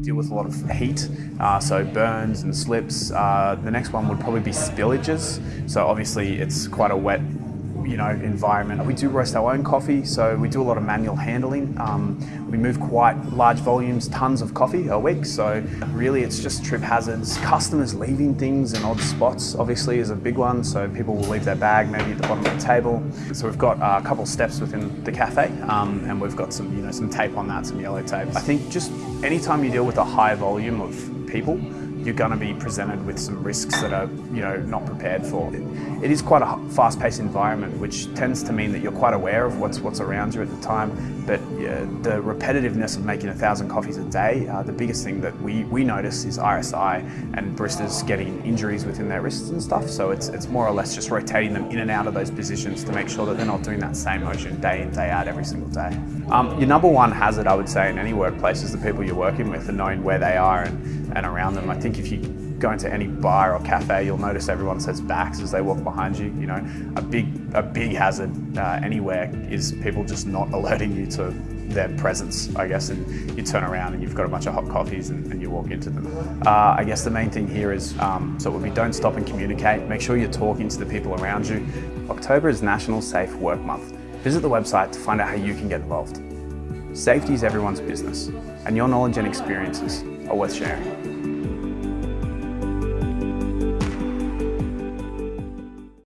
deal with a lot of heat, uh, so burns and slips. Uh, the next one would probably be spillages. So obviously it's quite a wet you know, environment. We do roast our own coffee, so we do a lot of manual handling. Um, we move quite large volumes, tons of coffee a week, so really it's just trip hazards. Customers leaving things in odd spots, obviously, is a big one, so people will leave their bag maybe at the bottom of the table. So we've got a couple steps within the cafe, um, and we've got some, you know, some tape on that, some yellow tape. I think just anytime you deal with a high volume of people, you're going to be presented with some risks that are, you know, not prepared for. It is quite a fast-paced environment, which tends to mean that you're quite aware of what's what's around you at the time. But the repetitiveness of making a thousand coffees a day, uh, the biggest thing that we we notice is RSI and baristas getting injuries within their wrists and stuff. So it's it's more or less just rotating them in and out of those positions to make sure that they're not doing that same motion day in day out every single day. Um, your number one hazard, I would say, in any workplace is the people you're working with and knowing where they are and, and around them. I think if you go into any bar or cafe, you'll notice everyone says backs as they walk behind you. You know, a big a big hazard uh, anywhere is people just not alerting you to their presence, I guess, and you turn around and you've got a bunch of hot coffees and, and you walk into them. Uh, I guess the main thing here is, um, so it would be don't stop and communicate. Make sure you're talking to the people around you. October is National Safe Work Month. Visit the website to find out how you can get involved. Safety is everyone's business, and your knowledge and experiences are worth sharing.